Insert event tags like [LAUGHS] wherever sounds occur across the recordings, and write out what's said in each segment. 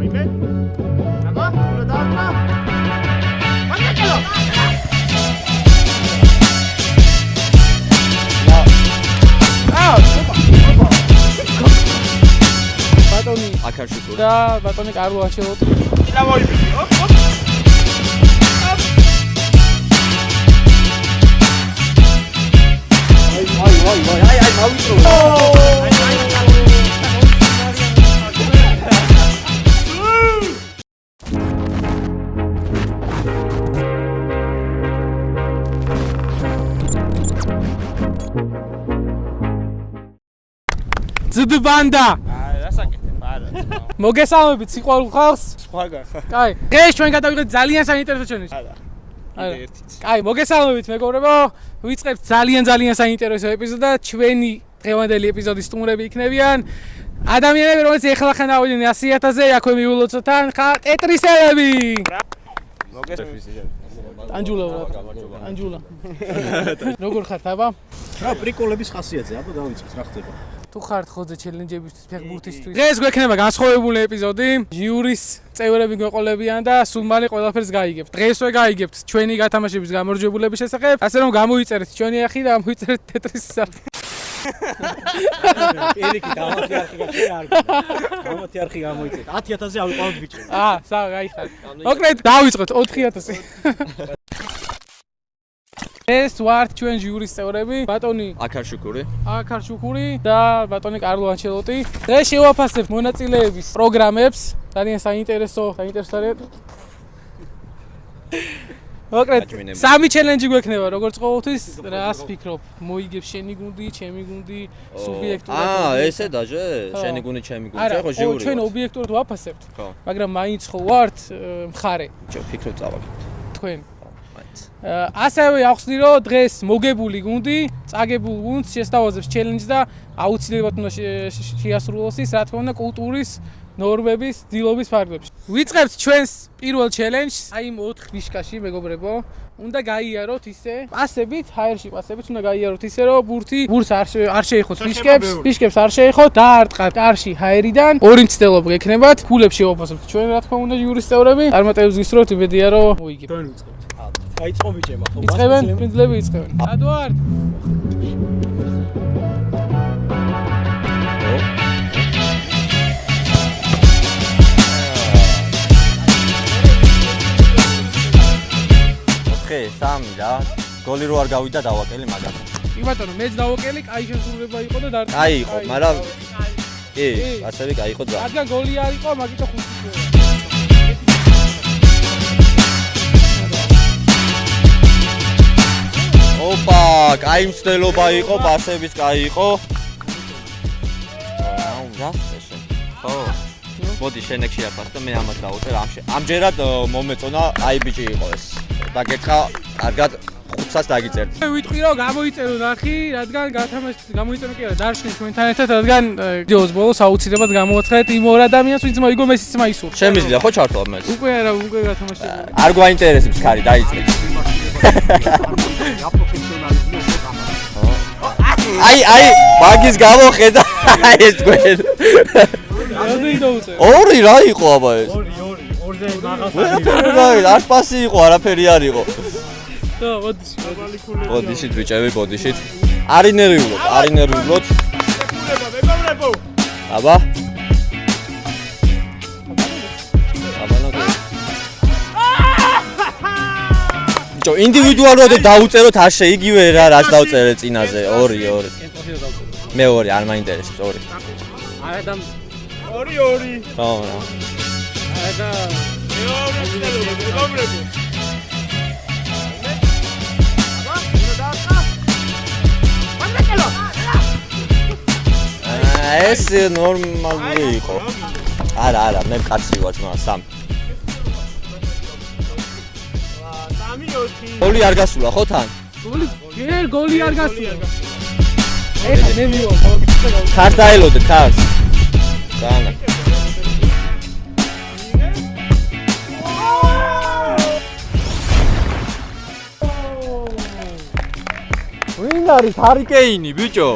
აიმე? აბა, უნდა დაარტყა. მაგაჭელო. აა, ოპა, ოპა. ბატონი აკარშუკური. და ბატონი კარლო ანჩელოტი. და მოიბიდი, ოპ, ოპ. აი აი აი აი აი აი აი, რასაკეთებ? არა. მოგესალმებით სიყვარულ ხალხს. სხვა გახა. კაი, დღეს ჩვენ გადავიღეთ ძალიან საინტერესო ჩვენი. არა. არა. ერთიც. კაი, მოგესალმებით მეგობრებო. ვიწყებთ ძალიან ძალიან საინტერესო ეპიზოდს და ჩვენი დღევანდელი ეპიზოდის სტუმრები იქნებიან ადამიანები, რომელიც ეხლა ხან ავიდნენ 100000-ზე, აქვე მიულოცოთან ხა ტეტრისელები. მოგესალმებით. ანჯულა რა. ანჯულა. [LAUGHS] როგორ ხართ აბა? რა პრიკოლების ხასიათზე, აბა დავიწყოთ რა ხდება. თუ ხართ ხოძე ჩელენჯებისთვის, ფეხბურთისთვის. დღეს გვექნება განსხვავებული ეპიზოდი. ჟიურის წევრები გვეყოლებიან და სულ მალე ყველაფერს გაიგებთ. დღესვე გაიგებთ ჩვენი გათამაშების გამარჯვებულების შესახებ. ასე რომ გამოიწერეთ ჩვენი ახი და მოიწერეთ ტეტრის სახე. ერიკი [LAUGHS] დამათი არხი გაჩერე არ გქონდა. დამათი არხი გამოიწეთ. 10000-ზე ავიყვავთ ბიჭო. აა, სა, გაიხარ. მოკლედ დავიწყოთ 4000. [LAUGHS] ეს ვართ ჩვენ ჟიურის წევრები, ბატონი აკარშუკური. აკარჩუკური და ბატონი კარლო ანჩელოტი. დღეს შევაფასებთ მონაწილეების პროგრამებს. ძალიან საინტერესო, საინტერესო არის. მოკლედ, სამი ჩელენჯი გვექნება, როგორც ყოველთვის, რას ფიქრობ? მოიგებს შენი გუნდი, ჩემი გუნდი, სუბიექტურად. აა, ესე დაჟე? შენი გუნი, ჩემი არა, ხო, ო, ჟიური. ჩვენ ობიექტურად ვაფასებთ, ხო. მაგრამ მაინც ხო ვართ მხარე ჩო, ფიქრობ წავალ. თქვენ. ასევე ახსნი რომ დღეს მოგებული გუნდი, წაგებულ გუნდს შესთავაზებს ჩელენჯს და აუცილებლად უნდა შე- შე- შეასრულოს ის, რა თქმა უნდა, კულტურის ნორმების, დილობის ფარგლებში. ვიწყებთ ჩვენს პირველ ჩელენჯს, აი იმ 4 ნიშკაში, მეგობრებო. უნდა გაიაროთ ისე, პასებით, ჰაერში პასებით უნდა გაიაროთ ისე, რომ ბურთი ბურთს არ არ შეიხოთ ფიშკებს, ფიშკებს არ შეიხოთ, დაარტყათ კარში ჰაერიდან, ორი მცდელობა გექნებათ, ქულებს შევაფასებთ ჩვენ, რა თქმა უნდა, ჟიურის წევრები. წარმატებებს გისურვებთ, იმედია რომ მოიგებთ. ჩვენ ვიწყებთ. დაიწყო ბიჭებმა, ხო? იწყებენ, პრინციპები იწყებენ. ადვარ. ოთხი, სამი რა. გოლი რო არ გავიდა დავაკელი მაგას. კი ბატონო, მეც დავოკელი, კაი შესრულება იყო და დარტყა. კაი იყო, მაგრამ კი, ასევე კაი იყო ძა. რადგან გოლი არ იყო, მაგიტო ხუთი ოპა, კაი მცდელობა იყო, პასებიც კაი იყო. აუ, გასწეშე. ხო. მოდი შენ ეგ შეაფას და მე ამას დავუწერ ამში. ამჯერად მომეწონა აი ბიჭი იყო ეს. დაგეთხა, კარგად 500-ს დაგიწერთ. მე ვიტყვი რომ გამოიწერო ნახი, რადგან გათამაშ გამოიწერო კი არა, დარშენ ჩვენთან ერთად, რადგან ჯოს ბოლოს აუცილებლად გამოაცხადეთ იმ ორ ადამიანს, ვინც მოიგო მესიც მაისურ. შემიძლია ხო ჩართო ამას? უკვე არა, უკვე გათამაშებული. არ გვაინტერესებს ხარი, დაიწყეთ. აი, აი, მაგის გამო ხედა ეს თქვენ. რამდენი დაუწერე? ორი რა იყო აბა ეს? ორი, ორი, ორზე რა, არ პასი იყო, არაფერი არ იყო. და მოდი. ბოდიშით ბიჭები, ბოდიშით. მეგობრებო. აბა. აბა ჯო ინდივიდუალურად დაუწეროთ არ შეიგივე რა, რაც დავწერე წინაზე. ორი, ორი. მე ორი, არ მაინტერესებს ორი. არა და ორი, ორი. ხო, რა. არა და მეორე ეს ნორმალური იყო. არა, არა, მე კაცი ვარ ძმა, სამ. ჩემპიონი. გოლი არ გასულა ხო თან? გოლი ჯერ გოლი არ გასულა. ეხლა მე მივალ. ქარს დაელოდე ქარს. ძალიან. ვინ არის ჰარიკეინი ბიჭო?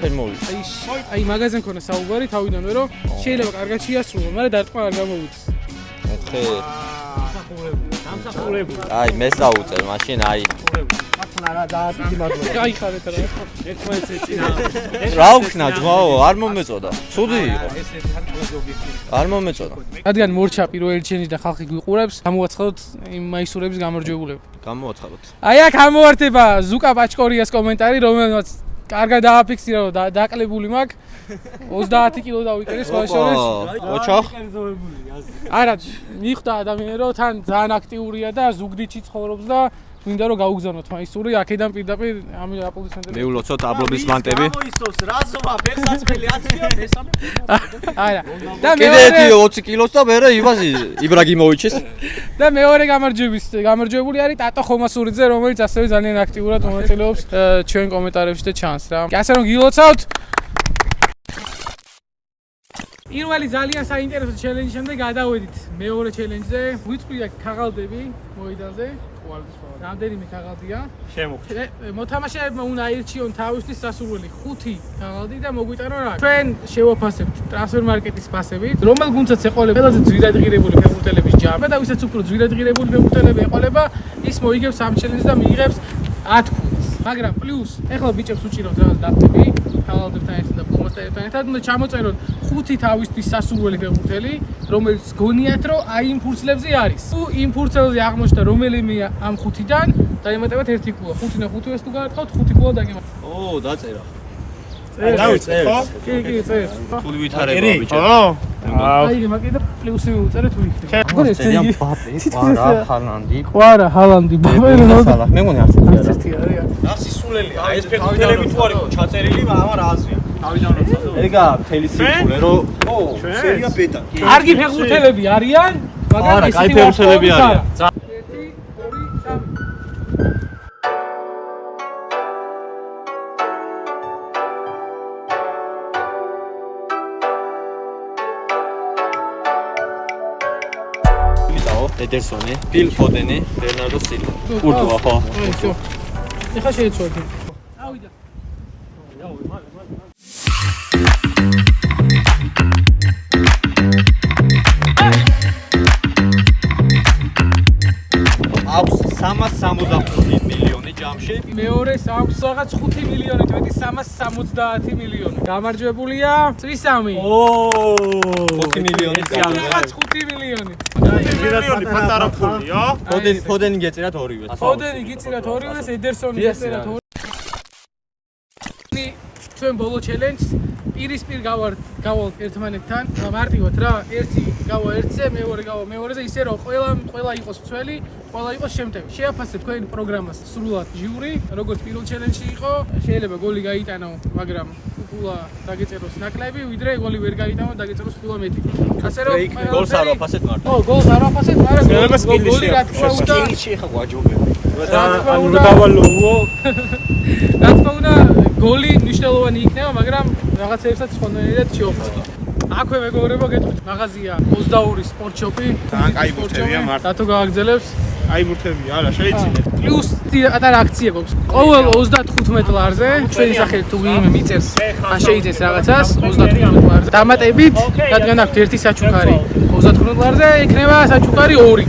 ფერმოვით. აი აი მაღაზია მქონდა საუბარი თავიდანვე რომ შეიძლება კარგად შეასრულო, მაგრამ დარტყმა არ გამოვიდეს. 4 აი, მე საუწერ, მაშინ აი. აი ხარეთ რა. ერთმანეთს ეწინა. რა ვქნა ძმაო, არ მომეწოდა. ცუდი იყო. არ მომეწოდა. რადგან მორჩა პირველი ჩენჯი და ხალხი გვიყურებს, გამოაცხადოთ იმ მაისურების გამარჯვებულები. გამოვაცხადოთ. აი აქ ამოვართება ზუკა პაჩკორიას კომენტარი, რომელმაც კარგად დააფიქსირა რომ და- დაკლებული მაქვს 30 კილო დავიკერე სხვა შორის. ოჩახ. არა, მიხვდა ადამიანი რომ თან ძალიან აქტიურია და ზუგდიდში ცხოვრობს და მინდა რომ გაუგზავნოთ მაისური აქედან პირდაპირ ამ აპლოდისმენტები. მიულოცოთ აბლოდისმანტები. მოისოს რაზომა ფეხსაცმელი ათიო მესამე. [LAUGHS] არა. და კიდე ერთი მეორე 20 კილოს და მერე ივაზი იბრაგიმოვიჩის. და მეორე გამარჯვების გამარჯვებული არის ტატო ხომასურიძე, რომელიც ასევე ძალიან აქტიურად მონაწილეობს ჩვენ კომენტარებში და ჩანს რა. ასე რომ გილოცავთ პირველი ძალიან საინტერესო ჩელენჯის შემდეგ გადავედით მეორე ჩელენჯზე. ვიწვია ქაღალდები მოედანზე. რამდენიმე ქაღალდია. ე, მოთამაშეებმა უნდა აირჩიონ თავისთვის სასურველი 5 ქაღალდი და მოგვიტანონ რა. ჩვენ შევაფასებთ ტრანსფერ მარკეტის ფასებით, რომელ გუნდსაც ეყოლება ყველაზე ძვირადღირებული ფეხბურთელების ჯამი და ვისაც უფრო ძვირადღირებული ფეხბურთელები ეყოლება, ის მოიგებს ამ ჩელენჯს და მიიღებს 10 ქულს. მაგრამ პლუს, ეხლა ბიჭებს უჭირავთ რაღაც დაფტები, ქაღალდებთან ერთად და ფორმასთან ერთად, უნდა ჩამოწეროთ 5 თავისთვის სასურველი ფეხბურთელი, რომელიც გონიათ, რომ აი იმ ფურცლებზე არის. თუ იმ ფურცლებზე აღმოჩნდა რომელიმე ამ 5-დან, დაემატებათ 1 ქულა. 5 და 5 ეს თუ გაარტყავთ, 5 ქულა დაგემატებათ. ო, დაწერა. დავიწერ. კი, კი, წერ. თულ ვითარება ბიჭო. ო. აი, მაგე და პლუსი მიუწერეთ ვიქნე. აგერ ეს წერია იგი. ბაპე, პარა, ხალანდი. ყვარა, ჰალანდი, ბაბელი ნო. სალა, მე მგონი არც ერთი არა. ერთი არის. რა სისულელია? ეს ფეხბურთელები თუ არის ჩაწერილი, მაგრამ რა აზრია? თავიდან როცა. ეგა მთელი სიკვდილი რომ ო, სერია ბეტა. კარგი ფეხბურთელები არიან, მაგრამ არა, ისეთი კაი ფეხბურთელები ვარსკვლავიც არიან. ედერსონი, ფილ ფოდენი, ბერნარდო სილვა. თუ, კურტუა ხო? აი, всё. ეხა შეეცვალე. ავიდა. აქვს 365 მილიონი ჯამში. მეორე აქვს რაღაც 5 მილიონი, მეტი 370 მილიონი. გამარჯვებულია წვისამი. ო. 5 მილიონი ჯამში. რაღაც 5 მილიონი. მილიონი პატარა ფულია. ფოდენი, ფოდენი გეწერათ ორივე. ფოდენი გიწირათ ორივეს, ედერსონი გეწერათ ორივეს. ჩვენ ბოლო ჩელენჯს პირისპირ გავართ გავალთ ერთმანეთთან. მარტივად რა ერთი გავა ერთზე მეორე გავა მეორეზე ისე რომ ყველა ყველა იყოს მცველი ყველა იყოს შემტევი. შეაფასეთ თქვენ პროგრამას სრულად ჟიური როგორც პირველ ჩელენჯში იყო. შეიძლება გოლი გაიტანო მაგრამ ფულა დაგეწეროს ნაკლები ვიდრე გოლი ვერ გაიტანო დაგეწეროს ფულა მეტი. ასე რომ გოლს არ ვაფასეთ მარტო. ო გოლს არ ვაფასეთ მაგრამ შეიძლება გოლი- გოლი რა თქმა უნდა სკილში ხა გვაჯობები. ანუ დავალოო. რა თქმა უნდა გოლი მნიშვნელოვანი იქნება, მაგრამ რაღაცეებსაც სხვანაირად შეოფასო. აქვე მეგობრებო გეტყვით, მაღაზია 22 სპორტ შოპი. ძალიან კაი ბურთებია, მართლა. რატო გააგზელებს? აი ბურთებია, არა, შეიძლება. პლუს პატარა აქცია გვაქვს. ყოველ 35 ლარზე ჩვენი სახელით თუ ვინმე მიწერს, ან შეიძეს რაღაცას 35 ლარზე. დამატებით, რადგან აქვს ერთი საჩუქარი 35 ლარზე, იქნება საჩუქარი 2.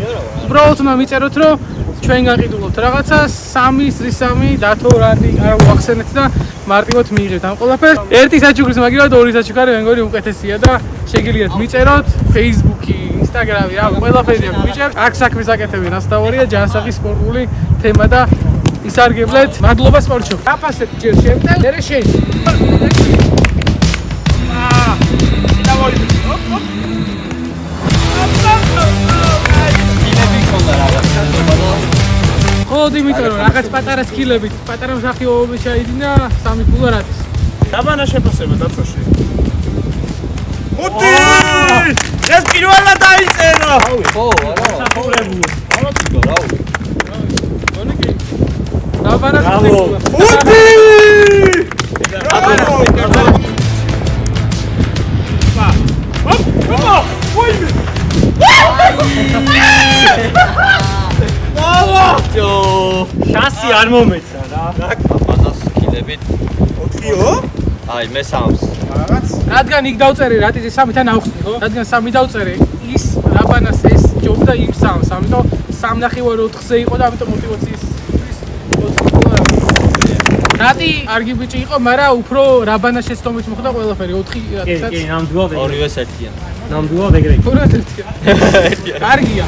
უბრალოდ უნდა მიწეროთ, რომ ჩვენ გაყიდულობთ რაღაცას, 3 სრის 3 დათო რატი არ ვახსენეთ და მარტივად მიიღებთ ამ ყველაფერს. ერთი საჩუქრის მაგივრად ორი საჩუქარი მე მგონი უკეთესია და შეგიძლიათ მიწეროთ Facebook-ი, Instagram-ი, რა ყველაფერი აქვს მიჭერთ. აქ საქმის აკეთები ნასტავარია ჯანსაღი სპორტული თემა და ისარგებლეთ. მადლობა სპორტშოპ. გაფასეთ ჯერ შემდეგ, მერე შენ. ინები ქონდა რაღაც ხანდა და ხო, იმიტომ რომ რაღაც პატარა სკილებით, პატარა მსახიობები ჩაიდინა, სამი ფულა რა ის. დაბანა შეფასება დაცოში. ხუთი! ეს პირველად დაიწერა. ხო, არა. საფურებული. რაუ. გონი კი. დაბანა ბრავო. ხუთი! ბრავო! პა. ოპ, ოპა! ვაიმე! ალათო შასი არ მომეცა რა. დაკაპანას ხილებით 4-ო აი მესამს რაღაც? რადგან იქ დავწერე რატიზე სამიდან ავხსნიხო რადგან სამი დავწერე ის რაბანას ეს ჯობდა იმ სამს ამიტომ 3.4-ზე იყო და ამიტომ мотиваციის რატი არგი ბიჭი იყო, მაგრამ უფრო რაბანას შეცდომით მოხდა ყველაფერი 4 კი, კი, ნამდვილად ეგრე. ორივე ერთიან. ნამდვილად ეგრე. ორი ერთია. კარგია.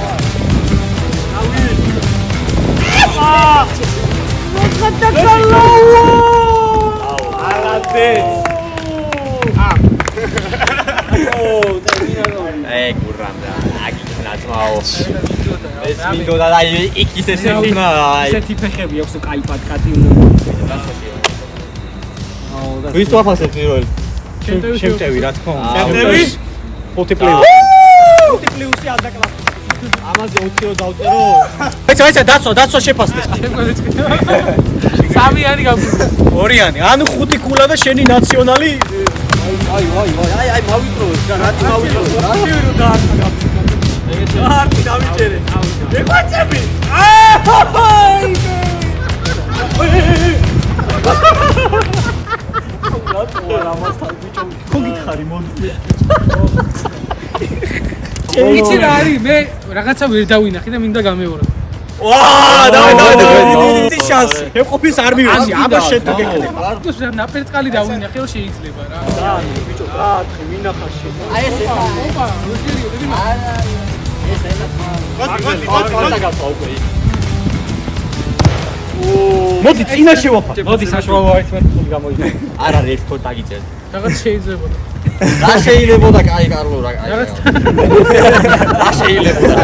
ე გურამ რა. აგიქნა ძმაო. ეს მინდოდა და აი იქ ისე შექნა აი. ესეთი ფეხები აქვს კაი პატკატი. ვის ვაფასებ პირველ? შემტევი რა თქმა უნდა. შემტევი? ხუთი პლუს. ხუთი პლუსი ადაკლა. ამაზე 20 რო დავწერო? ეცა ეცა დაცვა დაცვა შეფასდა. სამიანი გაგვიგდა. ორიანი. ანუ ხუთი კულა და შენი ნაციონალი აი აი აი აი აი მავიწროვე რა რატი მავიწროვე? ვაწები! აი! რატო არ ამასთან ბიჭო? გოგითხარი მოდი. იცი რა არის მე რაღაცა ვერ დავინახე და მინდა გამეორე. ვა, დავე დავე დავე. დიდი შანსი. მეყოფის არ მივიღე. აბა შეთო გეკნება. ის რა ნაპერწკალი დავინახე, რომ შეიძლება რა. და ბიჭო, რა თხი ვინახა შე. აი ეს ეხა. ოპა, როჯერი, როჯერი. მოდი წინა შევაფა. მოდი საშუალო ერთმანეთს გამოიძახე. არ არის ერთ კოდ დაგიწერ. რაღაც შეიძლება. რა შეიძლებოდა კაი კარლო რა კაი. რა შეიძლებოდა?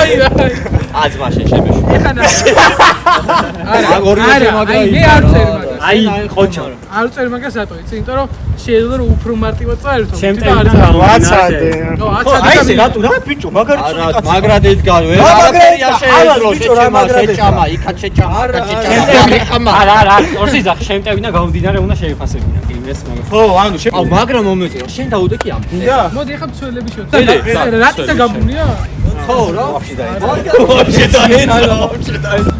აი აი. აძმა შენ შემეშვი. ეხანა. არა, მაგ ორივე არა, შემაგრა აი, მე არ წერ მაგას. აი, ხოჩო. არ წერ მაგას რატო იცი? იმიტომ რომ შეიძლება რომ უფრო მარტივად წაერთო. შემტევიდან ნო, ვაცადე. აცადი აი და ესე მინდა. რატო რა ბიჭო, მაგარი არა, მაგრად ედგარ, ვერ რა არაფერი არ შეეძლო, რა შეჭამა, შეჭამა, იქაც შეჭამა, არა, შეჭამა, არა, არა, ორსი ზახ შემტევინა გამომდინარე უნდა შეიფასებინა. კი, ეს მაგას. ხო, ანუ შე აუ, მაგრამ მომეწია, შენ დაუდე კი ამ. და მოდი ახლა მცველები შევწერ. ძელი, რატი და გაბუნია? ხო, რა? ვაფშე დაიწყო. ვაფშე დაეცა, ვაფშე დაეცა.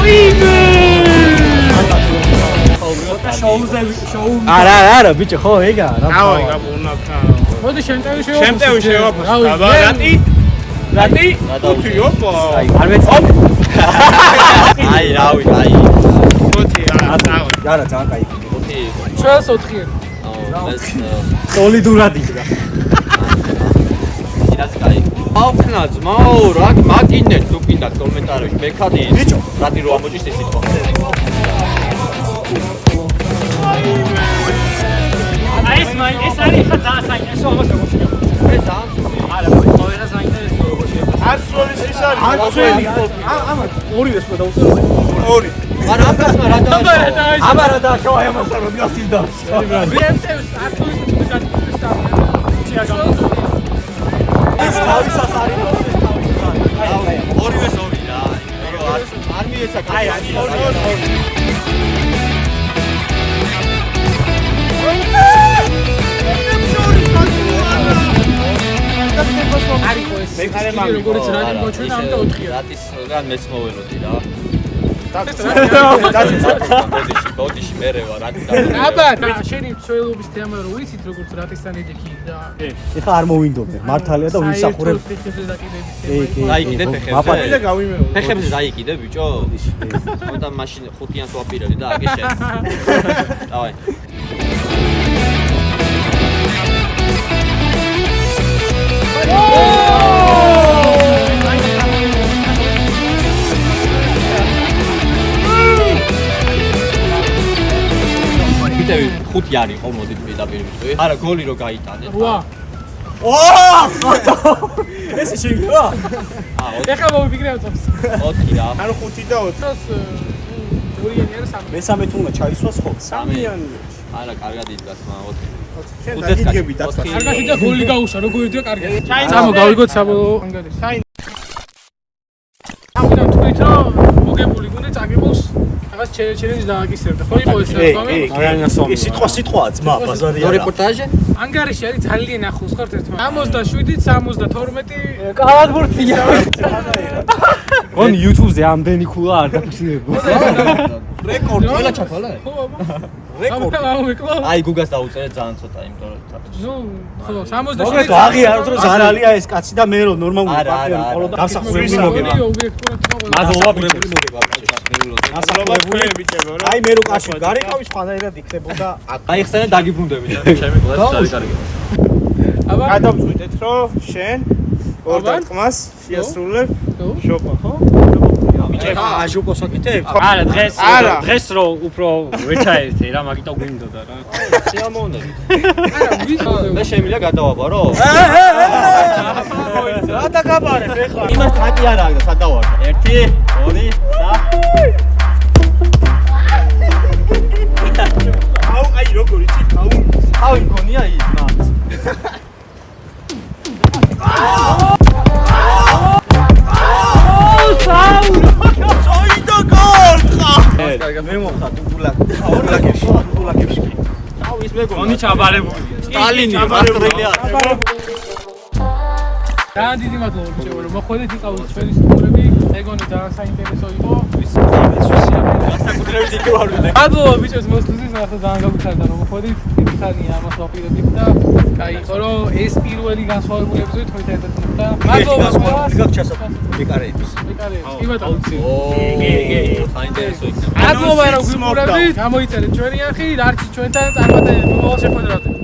ყვინე შოუზე შოუ არა არა არა ბიჭო ხო ეგა რა დავაი გაბუნა ხა მოდი შემტევი შევაფოს შემტევი შევაფოს აბა რატი რატი ხუთი ოპა აი არ მეწავ აი რავი აი ხუთი არა წავი არა ძალიან კაი ხუთი ჩვენს 4 აუ ეს სოლიდურად იქნა იდას კაი აუქნა ძმაო, რა მაგინეთ თუ კიდე კომენტარებში მეკადი. ბიჭო, რატი რო ამოჭის ეს სიტყვა. აი ეს მაი ეს არის ხა ძალიან საინტერესო ამას როგორ შეიძლება მე ძალიან არა ყველა საინტერესო როგორ შეიძლება არცვლის ის არის არცველი ამა ორივე სხვა დაუწერო ორი მაგრამ ამ გასმა რა დაიწყო? აბა რა დააშვა ამას არ მოგასილ და შემტევს ართულის თუ გაგიწევს. თავისას არის ორივეს ორი რა. არ არ მიეცა კაი. ორი, არისო ეს. მეკარე სკილი, მამი, როგორც რა მოჩვენა ამ და ოთხია. რატის რა მეც მოველოდი რა. ბოდიში ბოდიში მერე ვარ აქ და აბა შენი მსვლელობის თემა რო ვიცით როგორც რატესთან ეჯექი და ეხა არ მოვინდობე მართალია და ვიმსახურებ დაიკიდებ ფეხებზე აპატი და გავიმეო ფეხებზე დაიკიდე ბიჭო. და მაშინ ხუთიანს ვაპირები და აგე შენ. [LAUGHS] დავაი. Oh! 5 არ იყო მოდით პირდაპირ ვიტყვი. არა, გოლი რო გაიტანეთ. 8. ო! ესე შეიძლება? აა, ეხლა მოვიფიქრე ოწებს. 4 რა. ანუ 5 და 4. ორიანი არა სამი. მესამე თუნა ჩაისვას ხო? სამიანი. არა, კარგად იდგას მან 4. შენ დაგიგები დაკლა. კარგად იდა გოლი გაუშვა, როგორ იდო კარგად. სამო გავიგოთ საბოლოო ანგარიში. სამი. ამიტომ თქვით რომ მოგებული გუნდი წაგებულს რაღაც ჩელენჯი დააკისერდა. ხო იყო ეს რამე? ეს სიტყვა სიტყვაა ძმა, ბაზარი არა. რეპორტაჟი? ანგარიში არის ძალიან ახლოს ხართ ერთმანეთს. 67-ით 72 კალათბურთია. [LAUGHS] გონი YouTube-ზე ამდენი ქულა არ დაფიქსირებო. რეკორდი. ყველა ჩათვალა? [LAUGHS] ხო, აბა. რეკორდი. აი გუგას დაუწერე ძალიან ცოტა, იმიტომ რომ ნუ, ხო, მოგეთო 67 აღიაროთ რომ ზარალია ეს კაცი და მე რომ ნორმალური არა. ხოლო ისაა, მოგება. მადლობა ბიჭო. გასახურებული ბიჭებო რა. აი მე რო კაცი გარიყავი სხვანაირად იქნებოდა აქ. აი ხსენე დაგიბრუნდები და ჩემი კლასი არის კარგი. აბა, გადავწყვიტეთ რომ შენ ორ დარტყმას შეასრულებ ხო? შოპა ხო? ბიჭებო აჟუკოს აკეთებ? არა, დღეს დღეს რო უფრო ვეჩაერთე რა, მაგიტომ გვინდოდა რა. შეამოვნები. არა, მე შემიძლია გადავაბარო? რა დაგაბარებ ეხლა? იმას თაკი არა აქვს და სადავარ. 1 2 3 სტალინი მასტრელია. ძალიან დიდი მადლობა ბიჭებო რომ მოხვედით იყავით ჩვენი სტუმრები. ეგონი ძალიან საინტერესო იყო. საკუთრებით იქ ვარ ვიდე. მადლობა ბიჭებს მოსვლისთვის მართლა ძალიან გაგვიხარდა რომ მოხვედით ხანია ამას ვაპირებდით და კაი იყო რომ ეს პირველი განსხვავებული ეპიზოდი თქვენთან ერთად მოხდა მადლობა ყველას გიგაკ ჩასაფრ მეკარეების. მეკარეებს კი ბატონო. ო, საინტერესო იქნება. მადლობა რომ გვიყურებდით გამოიწერეთ ჩვენი არხი და არჩი ჩვენთან წარმატებები მომავალ შეხვედრაზე